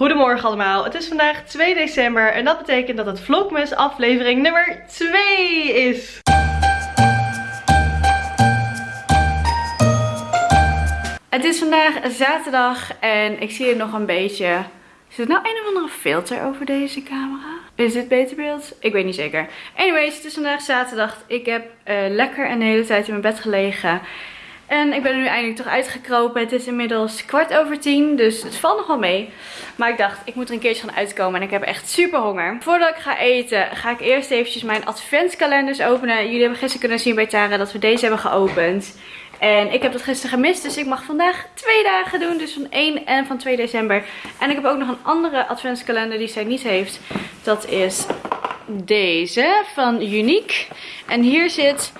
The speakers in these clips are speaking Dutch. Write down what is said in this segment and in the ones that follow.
Goedemorgen allemaal, het is vandaag 2 december en dat betekent dat het Vlogmas aflevering nummer 2 is. Het is vandaag zaterdag en ik zie er nog een beetje... Is er nou een of andere filter over deze camera? Is dit beter beeld? Ik weet niet zeker. Anyways, het is vandaag zaterdag. Ik heb uh, lekker een hele tijd in mijn bed gelegen. En ik ben er nu eindelijk toch uitgekropen. Het is inmiddels kwart over tien, dus het valt nog wel mee. Maar ik dacht, ik moet er een keertje gaan uitkomen en ik heb echt super honger. Voordat ik ga eten, ga ik eerst eventjes mijn adventskalenders openen. Jullie hebben gisteren kunnen zien bij Tara dat we deze hebben geopend. En ik heb dat gisteren gemist, dus ik mag vandaag twee dagen doen. Dus van 1 en van 2 december. En ik heb ook nog een andere adventskalender die zij niet heeft. Dat is deze van Unique. En hier zit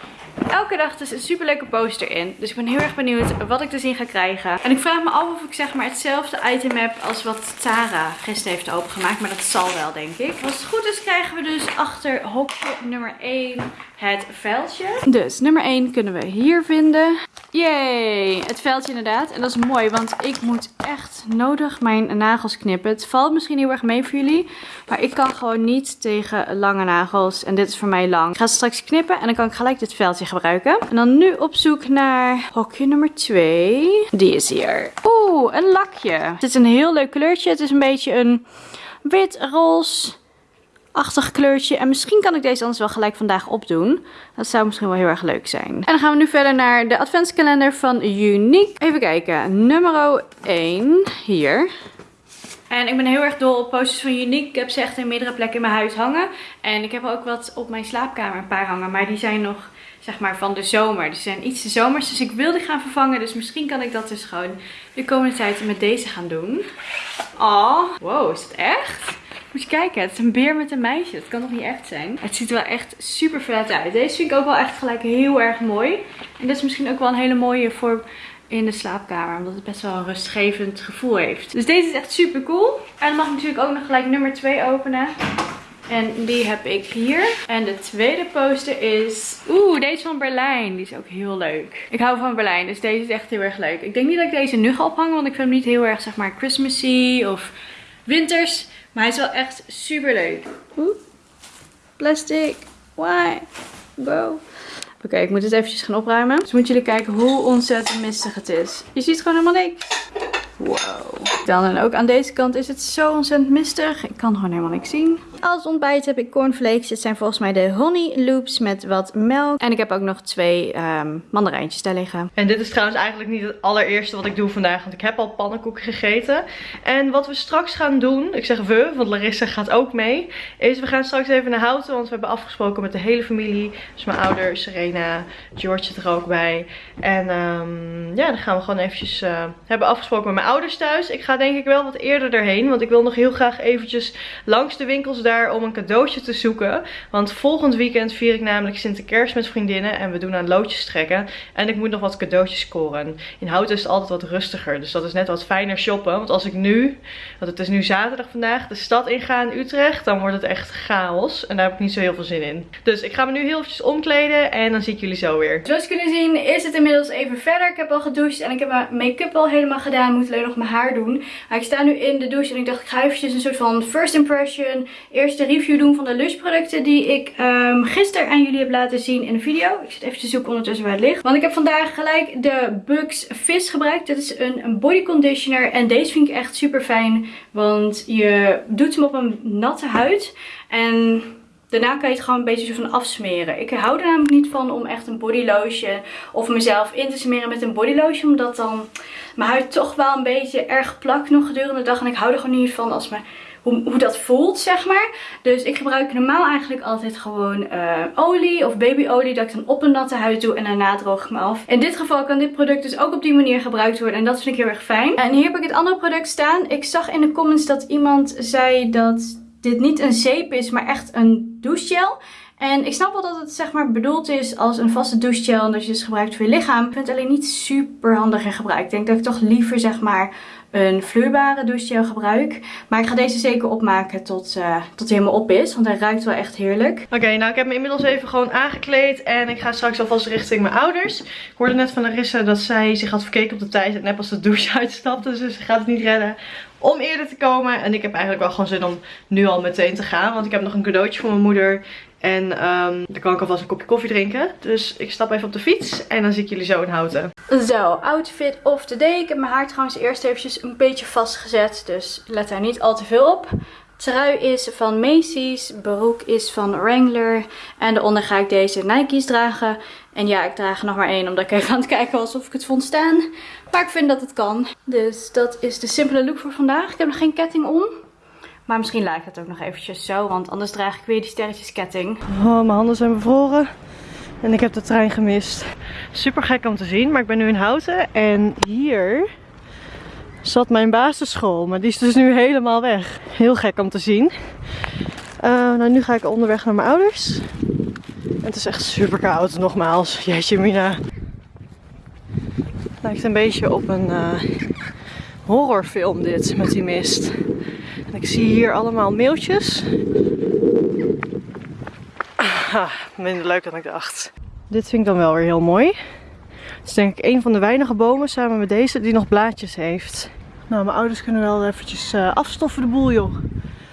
elke dag dus een super leuke poster in. Dus ik ben heel erg benieuwd wat ik te ga krijgen. En ik vraag me af of ik zeg maar hetzelfde item heb als wat Tara gisteren heeft opengemaakt. Maar dat zal wel denk ik. Als het goed is krijgen we dus achter hokje nummer 1 het veldje. Dus nummer 1 kunnen we hier vinden. Yay! Het veldje inderdaad. En dat is mooi, want ik moet echt nodig mijn nagels knippen. Het valt misschien heel erg mee voor jullie. Maar ik kan gewoon niet tegen lange nagels. En dit is voor mij lang. Ik ga straks knippen en dan kan ik gelijk dit veldje gebruiken. En dan nu op zoek naar hokje nummer 2. Die is hier. Oeh, een lakje. Dit is een heel leuk kleurtje. Het is een beetje een wit-roze achtig kleurtje. En misschien kan ik deze anders wel gelijk vandaag opdoen. Dat zou misschien wel heel erg leuk zijn. En dan gaan we nu verder naar de adventskalender van Unique. Even kijken. Nummer 1. Hier. En ik ben heel erg dol op posters van Unique. Ik heb ze echt in meerdere plekken in mijn huis hangen. En ik heb ook wat op mijn slaapkamer een paar hangen. Maar die zijn nog zeg maar van de zomer. Dus zijn iets de zomers. Dus ik wil die gaan vervangen. Dus misschien kan ik dat dus gewoon de komende tijd met deze gaan doen. Oh, wow, is het echt? Moet je kijken, het is een beer met een meisje. Dat kan toch niet echt zijn? Het ziet er wel echt super vet uit. Deze vind ik ook wel echt gelijk heel erg mooi. En dit is misschien ook wel een hele mooie voor in de slaapkamer. Omdat het best wel een rustgevend gevoel heeft. Dus deze is echt super cool. En dan mag ik natuurlijk ook nog gelijk nummer 2 openen. En die heb ik hier. En de tweede poster is... Oeh, deze van Berlijn. Die is ook heel leuk. Ik hou van Berlijn, dus deze is echt heel erg leuk. Ik denk niet dat ik deze nu ga ophangen, want ik vind hem niet heel erg, zeg maar, Christmassy of winters. Maar hij is wel echt super leuk. Plastic. Why? Bro. Oké, ik moet het eventjes gaan opruimen. Dus moeten jullie kijken hoe ontzettend mistig het is. Je ziet gewoon helemaal niks. Wow. Dan en ook aan deze kant is het zo ontzettend mistig. Ik kan gewoon helemaal niks zien. Als ontbijt heb ik cornflakes. Dit zijn volgens mij de honey loops met wat melk. En ik heb ook nog twee um, mandarijntjes daar liggen. En dit is trouwens eigenlijk niet het allereerste wat ik doe vandaag. Want ik heb al pannenkoeken gegeten. En wat we straks gaan doen. Ik zeg we, want Larissa gaat ook mee. Is we gaan straks even naar Houten. Want we hebben afgesproken met de hele familie. Dus mijn ouders, Serena, George zit er ook bij. En um, ja, dan gaan we gewoon eventjes... Uh, hebben afgesproken met mijn ouders thuis. Ik ga denk ik wel wat eerder erheen. Want ik wil nog heel graag eventjes langs de winkels om een cadeautje te zoeken. Want volgend weekend vier ik namelijk Sinterklaas met vriendinnen. En we doen aan loodjes trekken. En ik moet nog wat cadeautjes scoren. In Houten is het altijd wat rustiger. Dus dat is net wat fijner shoppen. Want als ik nu, want het is nu zaterdag vandaag, de stad inga in Utrecht. Dan wordt het echt chaos. En daar heb ik niet zo heel veel zin in. Dus ik ga me nu heel eventjes omkleden. En dan zie ik jullie zo weer. Zoals jullie zien is het inmiddels even verder. Ik heb al gedoucht en ik heb mijn make-up al helemaal gedaan. Ik moet alleen nog mijn haar doen. Maar ik sta nu in de douche en ik dacht ik ga eventjes een soort van first impression. Eerste review doen van de Lush producten die ik um, gisteren aan jullie heb laten zien in de video. Ik zit even te zoeken ondertussen waar het ligt. Want ik heb vandaag gelijk de Bugs Fizz gebruikt. Dit is een, een body conditioner en deze vind ik echt super fijn. Want je doet hem op een natte huid. En Daarna kan je het gewoon een beetje zo van afsmeren. Ik hou er namelijk niet van om echt een body lotion of mezelf in te smeren met een body lotion. Omdat dan mijn huid toch wel een beetje erg plakt nog gedurende de dag. En ik hou er gewoon niet van als mijn hoe, hoe, dat voelt, zeg maar. Dus ik gebruik normaal eigenlijk altijd gewoon uh, olie of babyolie. Dat ik dan op een natte huid doe en daarna droog ik me af. In dit geval kan dit product dus ook op die manier gebruikt worden. En dat vind ik heel erg fijn. En hier heb ik het andere product staan. Ik zag in de comments dat iemand zei dat dit niet een zeep is, maar echt een douchegel. En ik snap wel dat het zeg maar bedoeld is als een vaste douchegel en dat je dus gebruikt voor je lichaam. Ik vind het alleen niet super handig in gebruik. Ik denk dat ik toch liever zeg maar een vloeibare douchegel gebruik. Maar ik ga deze zeker opmaken tot, uh, tot hij helemaal op is. Want hij ruikt wel echt heerlijk. Oké, nou ik heb me inmiddels even gewoon aangekleed. En ik ga straks alvast richting mijn ouders. Ik hoorde net van Larissa dat zij zich had verkeken op de tijd. Net als de douche uitstapte. Dus ze gaat het niet redden om eerder te komen. En ik heb eigenlijk wel gewoon zin om nu al meteen te gaan. Want ik heb nog een cadeautje voor mijn moeder. En um, dan kan ik alvast een kopje koffie drinken. Dus ik stap even op de fiets en dan zie ik jullie zo in Houten. Zo, outfit of the day. Ik heb mijn haar trouwens eerst eventjes een beetje vastgezet. Dus let daar niet al te veel op. Trui is van Macy's, broek is van Wrangler en daaronder ga ik deze Nike's dragen. En ja, ik draag er nog maar één omdat ik even aan het kijken was of ik het vond staan. Maar ik vind dat het kan. Dus dat is de simpele look voor vandaag. Ik heb nog geen ketting om. Maar misschien lijkt het ook nog eventjes zo, want anders draag ik weer die sterretjesketting. Oh, mijn handen zijn bevroren. En ik heb de trein gemist. Super gek om te zien, maar ik ben nu in Houten. En hier zat mijn basisschool. Maar die is dus nu helemaal weg. Heel gek om te zien. Uh, nou, nu ga ik onderweg naar mijn ouders. Het is echt super koud, nogmaals. Jeetje mina. Lijkt een beetje op een uh, horrorfilm dit, met die mist. En ik zie hier allemaal mailtjes. Ah, minder leuk dan ik dacht. Dit vind ik dan wel weer heel mooi. Het is denk ik een van de weinige bomen samen met deze die nog blaadjes heeft. Nou, mijn ouders kunnen wel eventjes uh, afstoffen de boel joh.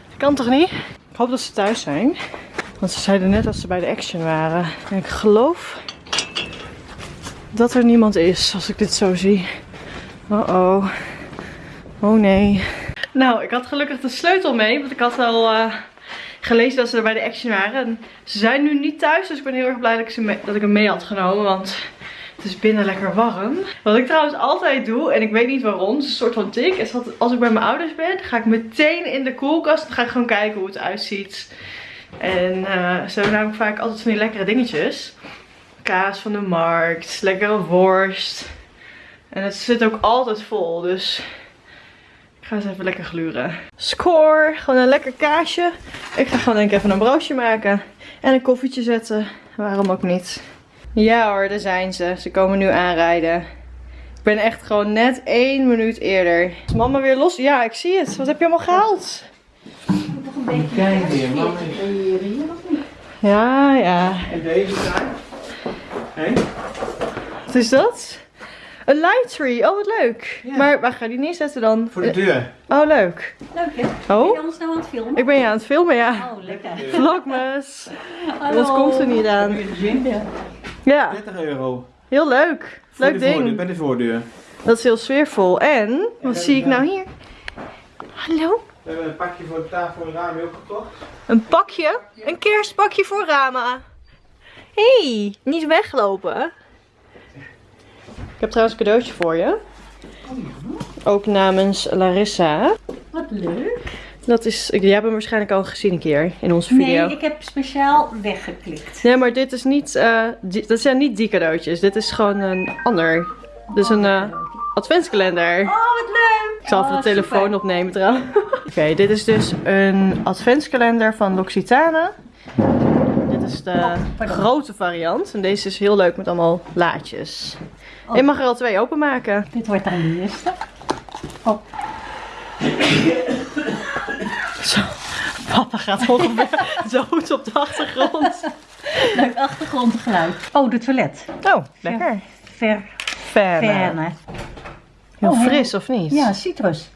Dat kan toch niet? Ik hoop dat ze thuis zijn. Want ze zeiden net dat ze bij de Action waren. En ik geloof dat er niemand is als ik dit zo zie. Oh oh. Oh nee. Nou, ik had gelukkig de sleutel mee. Want ik had al uh, gelezen dat ze er bij de Action waren. En ze zijn nu niet thuis. Dus ik ben heel erg blij dat ik, ze dat ik hem mee had genomen. Want het is binnen lekker warm. Wat ik trouwens altijd doe, en ik weet niet waarom, het is een soort van tik, is dat als ik bij mijn ouders ben, ga ik meteen in de koelkast en ga ik gewoon kijken hoe het uitziet. En uh, hebben namelijk vaak altijd van die lekkere dingetjes. Kaas van de markt, lekkere worst. En het zit ook altijd vol, dus ik ga eens even lekker gluren. Score, gewoon een lekker kaasje. Ik ga gewoon denk ik even een broodje maken. En een koffietje zetten, waarom ook niet. Ja hoor, daar zijn ze. Ze komen nu aanrijden. Ik ben echt gewoon net één minuut eerder. Is mama weer los? Ja, ik zie het. Wat heb je allemaal gehaald? Nog een beetje. Kijk weer, mama. Ja, ja. En deze daar? Hé? Wat is dat? Een light tree. Oh, wat leuk. Ja. Maar waar ga je die neerzetten dan? Voor de deur. Oh, leuk. Leuk hè? Ben je Oh, ons nou aan het filmen? ik ben je aan het filmen, ja. Oh, lekker. Vlogmas. Hallo. Wat komt er niet aan? Heb je gezien? Ja. Ja, 30 euro. heel leuk. Voor Leuk de voordeur, ding. bij de voordeur. Dat is heel sfeervol. En, wat zie ik nou hier? Hallo? We hebben een pakje voor de tafel en raam ook gekocht. Een pakje? Een kerstpakje voor Rama. hey, niet weglopen. Ik heb trouwens een cadeautje voor je. Ook namens Larissa. Wat leuk. Dat is, jij hebt hem waarschijnlijk al gezien een keer in onze video. Nee, ik heb speciaal weggeklikt. Nee, maar dit is niet, die- dat zijn niet die cadeautjes. Dit is gewoon een ander. Dit is een eh, adventskalender. Oh, wat leuk. Ik zal even Oh, de telefoon super. opnemen trouwens. Oké, dit is dus een adventskalender van L'Occitane. Dit is de Oh, grote variant. En deze is heel leuk met allemaal laadjes. Oh. Je mag er al twee openmaken. Dit wordt dan de eerste. Oh, papa gaat ongeveer dood op de achtergrond. leuk achtergrondgeluid. Oh, de toilet. Oh, lekker. Ver, verne. Heel Oh, fris of niet? Ja, citrus.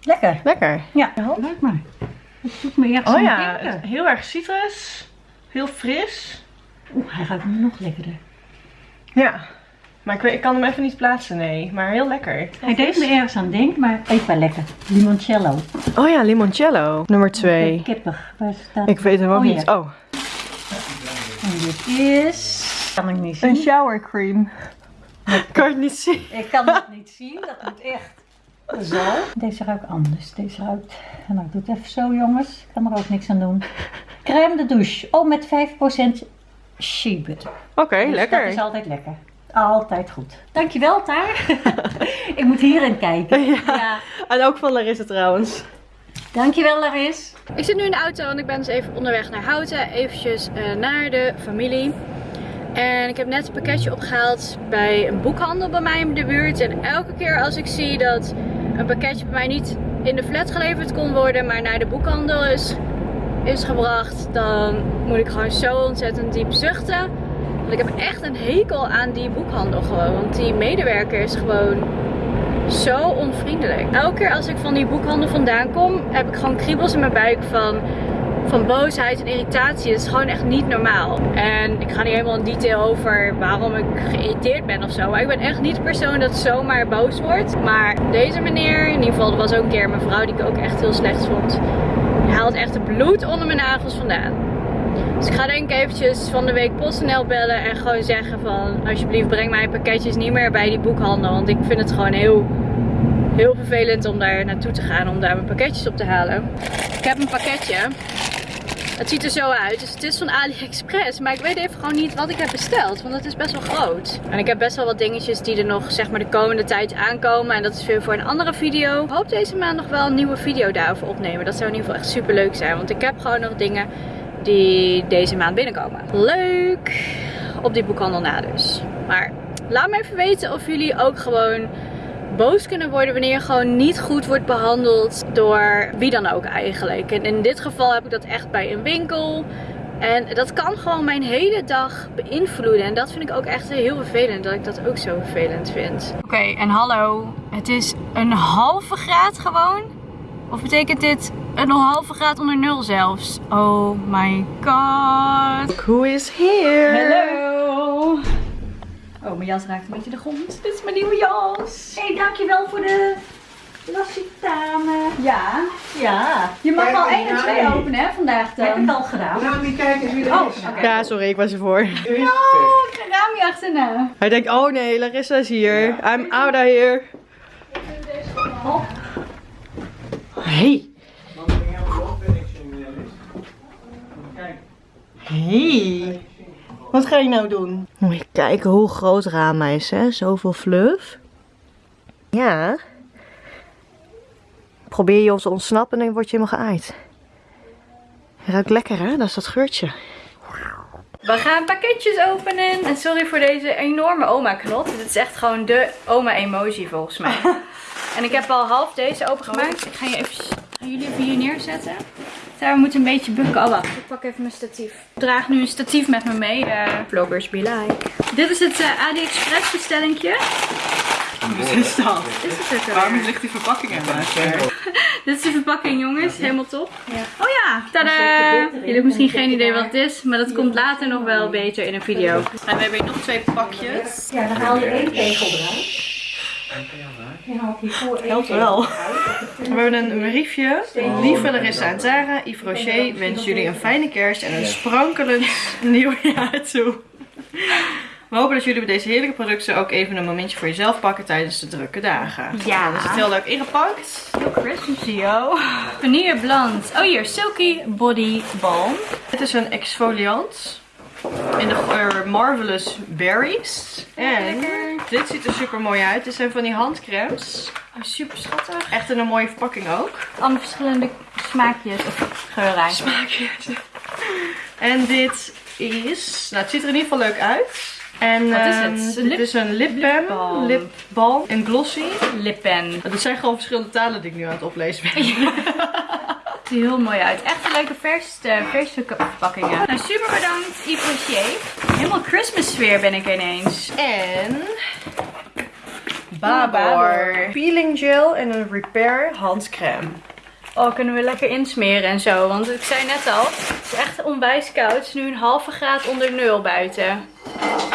Lekker. Lekker. Ja, leuk maar. Het doet me ergens Oh ja, denken. heel erg citrus. Heel fris. Oeh, hij ruikt nog lekkerder. Ja. Maar ik, weet, ik kan hem even niet plaatsen, nee. Maar heel lekker. Hij deed me ergens aan denken, maar eet wel lekker. Limoncello. Oh ja, limoncello. Nummer twee. Kippig. Waar staat Ik weet hem ook Oh, niet. ja. Oh. En dit is... Kan ik niet Een zien. shower cream. kan je het niet zien? Ik kan het niet zien, dat moet echt zo. Deze ruikt anders. Deze ruikt... Nou, ik doe het even zo jongens. Ik kan er ook niks aan doen. Crème de douche. Oh, met 5% shea butter. Oké, Dus lekker. Dat is altijd lekker. Altijd goed. Dankjewel, Taar. ik moet hierin kijken. Ja. ja. En ook van Larissa trouwens. Dankjewel, Laris. Ik zit nu in de auto en ik ben dus even onderweg naar Houten. Eventjes eh, naar de familie. En ik heb net een pakketje opgehaald bij een boekhandel bij mij in de buurt. En elke keer als ik zie dat een pakketje bij mij niet in de flat geleverd kon worden, maar naar de boekhandel is, is gebracht, dan moet ik gewoon zo ontzettend diep zuchten. Want ik heb echt een hekel aan die boekhandel gewoon. Want die medewerker is gewoon zo onvriendelijk. Elke keer als ik van die boekhandel vandaan kom, heb ik gewoon kriebels in mijn buik van, van boosheid en irritatie. Het is gewoon echt niet normaal. En ik ga niet helemaal in detail over waarom ik geïrriteerd ben of zo. Maar ik ben echt niet de persoon dat zomaar boos wordt. Maar deze meneer, in ieder geval, er was ook een keer mijn vrouw die ik ook echt heel slecht vond. Haalt echt het bloed onder mijn nagels vandaan. Dus ik ga denk ik eventjes van de week PostNL bellen en gewoon zeggen van alsjeblieft breng mijn pakketjes niet meer bij die boekhandel. Want ik vind het gewoon heel, heel vervelend om daar naartoe te gaan om daar mijn pakketjes op te halen. Ik heb een pakketje. Het ziet er zo uit. Dus het is van AliExpress. Maar ik weet even gewoon niet wat ik heb besteld. Want het is best wel groot. En ik heb best wel wat dingetjes die er nog zeg maar de komende tijd aankomen. En dat is weer voor een andere video. Ik hoop deze maand nog wel een nieuwe video daarover opnemen. Dat zou in ieder geval echt super leuk zijn. Want ik heb gewoon nog dingen die deze maand binnenkomen. Leuk! Op die boekhandel na dus. Maar laat me even weten of jullie ook gewoon boos kunnen worden wanneer je gewoon niet goed wordt behandeld door wie dan ook eigenlijk. En in dit geval heb ik dat echt bij een winkel. En dat kan gewoon mijn hele dag beïnvloeden. En dat vind ik ook echt heel vervelend. Dat ik dat ook zo vervelend vind. Oké, en hallo. Het is een halve graad gewoon. Of betekent dit een halve graad onder nul zelfs? Oh my god. Who is here? Hallo. Oh, mijn jas raakt een beetje de grond. Dit is mijn nieuwe jas. Hé, hey, dankjewel voor de Lassitane. Ja. Ja, Je mag Kijk, wel 1 en ja, 2 nee. openen hè, vandaag heb ik dan. al gedaan. Nou, niet kijken wie er Oh, is. Ja, sorry, ik was ervoor. Er is ik ga Rami achterna. Hij denkt, oh nee, Larissa is hier. I'm out of here. Ik helemaal op Kijk. Hey. Wat ga je nou doen? Moet je kijken hoe groot Rama is, hè? Zoveel fluff. Ja. Probeer je ons te ontsnappen en dan word je helemaal geaaid. Ruikt lekker, hè? Dat is dat geurtje. We gaan pakketjes openen. En sorry voor deze enorme oma-knot. Dit is echt gewoon de oma-emoji volgens mij. en ik heb al half deze opengemaakt. Ik ga, je even, ga jullie even hier neerzetten. Daar we moeten een beetje bukken. Oh wacht, ik pak even mijn statief. Ik draag nu een statief met me mee. eh vloggers be like. Dit is het eh, AliExpress bestellingje. Wat is dat? Is het er Waarom weer? ligt die verpakking er Dit is de verpakking jongens, helemaal top. Oh ja, tada! Jullie hebben misschien geen idee wat het is, maar dat komt later nog wel beter in een video. En we hebben hier nog twee pakjes. Ja, dan haal je één tegel eruit. Helpt wel. We hebben een briefje. Lieve Larissa en Tara, Yves Rocher wens jullie een fijne kerst en een sprankelend nieuwjaar toe. We hopen dat jullie bij deze heerlijke producten ook even een momentje voor jezelf pakken tijdens de drukke dagen. Ja. Dus het is heel leuk ingepakt. Heel Christmassy, yo. Vanille Bland. Oh hier, Silky Body Balm. Dit is een exfoliant. In de geur Marvelous Berries. En dit ziet er super mooi uit. Dit zijn van die handcremes. Oh, super schattig. Echt in een mooie verpakking ook. Allemaal verschillende smaakjes of geuren. Smaakjes. En dit is... Nou, het ziet er in ieder geval leuk uit. En Wat is ehm, het? dit is een lipbalm. lipbalm. Lipbalm. En glossy. Lippen. Dat zijn gewoon verschillende talen die ik nu aan het oplezen ben. heel mooi uit. Echt een leuke vers, uh, verse verpakkingen. Nou, super bedankt Yves Rocher. Helemaal Christmas sfeer ben ik ineens. En... Babor. Babor. Peeling gel en een repair handcreme. Oh, kunnen we lekker insmeren en zo. Want ik zei net al, het is echt onwijs koud. Het is nu een halve graad onder nul buiten.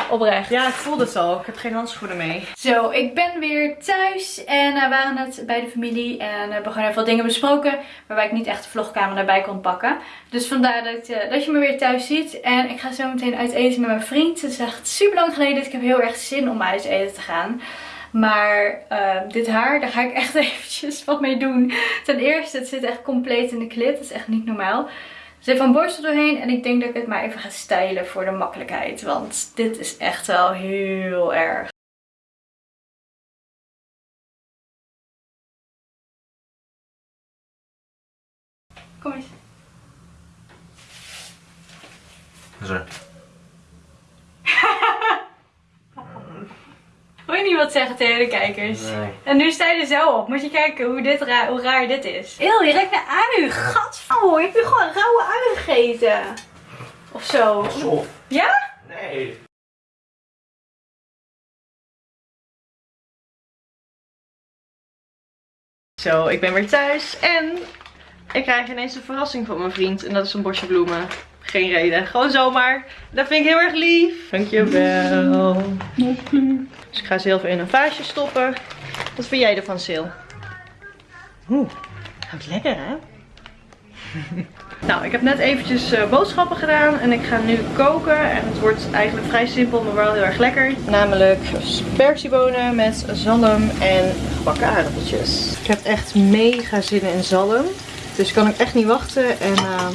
Oprecht. Ja, ik voelde het al. Ik heb geen handschoenen mee. Zo, ik ben weer thuis en eh, we waren net bij de familie en hebben gewoon even wat dingen besproken waarbij ik niet echt de vlogkamer erbij kon pakken. Dus vandaar dat, eh, dat je me weer thuis ziet en ik ga zo meteen uit eten met mijn vriend. Het is echt super lang geleden, dus ik heb heel erg zin om uit eten te gaan. Maar eh, dit haar, daar ga ik echt eventjes wat mee doen. Ten eerste, het zit echt compleet in de klit. Dat is echt niet normaal. Er zit van borstel doorheen en ik denk dat ik het maar even ga stylen voor de makkelijkheid. Want dit is echt wel heel erg. Kom eens. Zo. Wil je niet wat zeggen tegen de kijkers? Nee. En nu sta je er zo op. Moet je kijken hoe, dit ra hoe raar dit is. Eeuw, je ruikt naar ui. Gadverdamme, heb je gewoon rauwe ui gegeten? Of zo. Zo. Ja? Nee. Zo, ik ben weer thuis en ik krijg ineens een verrassing van mijn vriend. En dat is een bosje bloemen. Geen reden, gewoon zomaar. Dat vind ik heel erg lief. Dankjewel. Dus ik ga ze heel in een vaasje stoppen. Wat vind jij ervan, Sil? Oeh, ruikt lekker hè? Nou, ik heb net eventjes eh, boodschappen gedaan en ik ga nu koken. En het wordt eigenlijk vrij simpel, maar wel heel erg lekker. Namelijk spersiebonen met zalm en gebakken aardappeltjes. Ik heb echt mega zin in zalm. Dus ik kan ook echt niet wachten. En eh,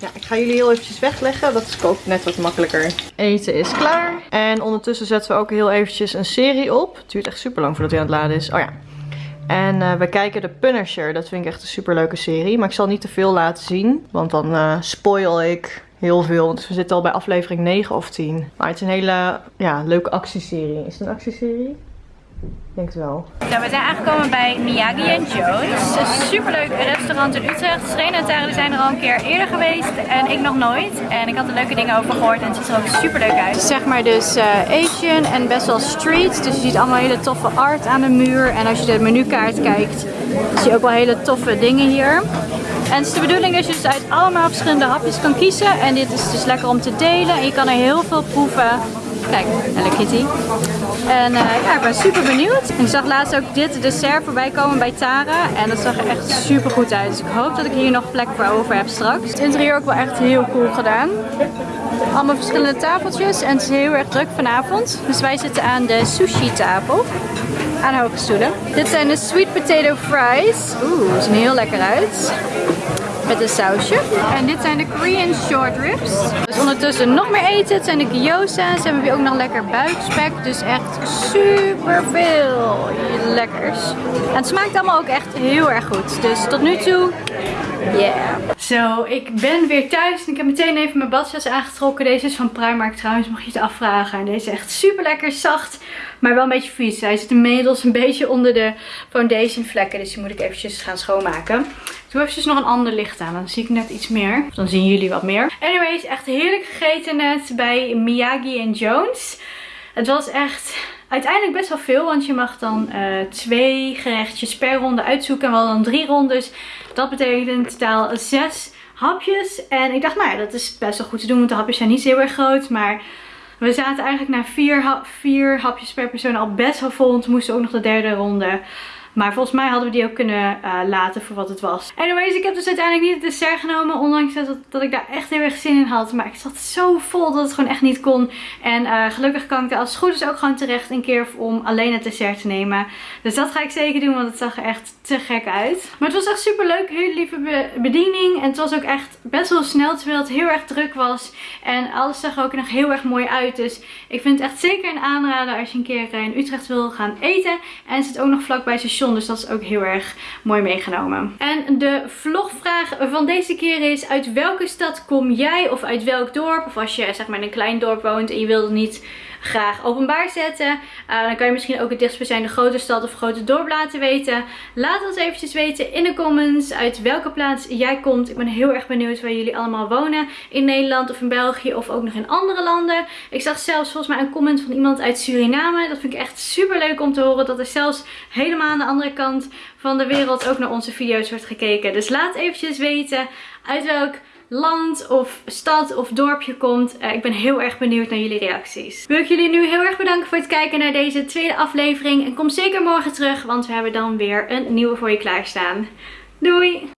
ja, ik ga jullie heel eventjes wegleggen. Dat is kookt net wat makkelijker. Eten is klaar. En ondertussen zetten we ook heel eventjes een serie op. Het duurt echt super lang voordat hij aan het laden is. Oh ja. En eh, we kijken de Punisher. Dat vind ik echt een super leuke serie. Maar ik zal niet te veel laten zien. Want dan uh, spoil ik heel veel. Dus we zitten al bij aflevering 9 of 10. Maar het is een hele ja, leuke actieserie. Is het een actieserie? Ik denk het wel. Nou, we zijn aangekomen bij Miyagi Joe's. Een superleuk restaurant in Utrecht. Serena en Tara zijn er al een keer eerder geweest en ik nog nooit. En ik had er leuke dingen over gehoord en het ziet er ook superleuk uit. Zeg maar dus uh, Asian en best wel street. Dus je ziet allemaal hele toffe art aan de muur. En als je de menukaart kijkt, zie je ook wel hele toffe dingen hier. En het is de bedoeling dat je dus uit allemaal verschillende hapjes kan kiezen. En dit is dus lekker om te delen. En je kan er heel veel proeven. Kijk, Hello Kitty. En uh, ja, ik ben super benieuwd. Ik zag laatst ook dit dessert voorbij komen bij Tara. En dat zag er echt super goed uit. Dus ik hoop dat ik hier nog plek voor over heb straks. Het interieur ook wel echt heel cool gedaan. Allemaal verschillende tafeltjes. En het is heel erg druk vanavond. Dus wij zitten aan de sushi tafel. Aan hoge stoelen. Dit zijn de sweet potato fries. Oeh, zien heel lekker uit met een sausje. En dit zijn de Korean short ribs. Dus ondertussen nog meer eten. Het zijn de gyoza's. En we hebben ook nog lekker buikspek. Dus echt super veel lekkers. En het smaakt allemaal ook echt heel erg goed. Dus tot nu toe, yeah. Zo, ik ben weer thuis en ik heb meteen even mijn badjas aangetrokken. Deze is van Primark trouwens, mag je het afvragen. En deze is echt super lekker zacht, maar wel een beetje vies. Hij zit inmiddels een beetje onder de foundation vlekken, dus die moet ik eventjes gaan schoonmaken. Doe eventjes nog een ander licht aan, dan zie ik net iets meer. Dan zien jullie wat meer. Anyways, echt heerlijk gegeten net bij Miyagi Jones. Het was echt uiteindelijk best wel veel, want je mag dan uh, twee gerechtjes per ronde uitzoeken. En we hadden dan drie rondes. Dat betekent in totaal zes hapjes. En ik dacht, nou ja, dat is best wel goed te doen, want de hapjes zijn niet heel erg groot. Maar we zaten eigenlijk na vier, vier hapjes per persoon al best wel vol. Want we moesten ook nog de derde ronde maar volgens mij hadden we die ook kunnen uh, laten voor wat het was. Anyways, ik heb dus uiteindelijk niet het dessert genomen. Ondanks dat, dat ik daar echt heel erg zin in had. Maar ik zat zo vol dat het gewoon echt niet kon. En uh, gelukkig kan ik er als het goed is ook gewoon terecht een keer om alleen het dessert te nemen. Dus dat ga ik zeker doen, want het zag er echt te gek uit. Maar het was echt super leuk. Hele lieve bediening. En het was ook echt best wel snel, terwijl het heel erg druk was. En alles zag er ook nog heel erg mooi uit. Dus ik vind het echt zeker een aanrader als je een keer in Utrecht wil gaan eten. En het zit ook nog vlakbij dus dat is ook heel erg mooi meegenomen. En de vlogvraag van deze keer is, uit welke stad kom jij of uit welk dorp? Of als je zeg maar in een klein dorp woont en je wilt niet graag openbaar zetten. Uh, dan kan je misschien ook het dichtstbijzijnde grote stad of grote dorp laten weten. Laat ons eventjes weten in de comments uit welke plaats jij komt. Ik ben heel erg benieuwd waar jullie allemaal wonen. In Nederland of in België of ook nog in andere landen. Ik zag zelfs volgens mij een comment van iemand uit Suriname. Dat vind ik echt super leuk om te horen. Dat er zelfs helemaal aan de andere kant van de wereld ook naar onze video's wordt gekeken. Dus laat eventjes weten uit welk land of stad of dorpje komt. Uh, ik ben heel erg benieuwd naar jullie reacties. Wil ik jullie nu heel erg bedanken voor het kijken naar deze tweede aflevering. En kom zeker morgen terug, want we hebben dan weer een nieuwe voor je klaarstaan. Doei!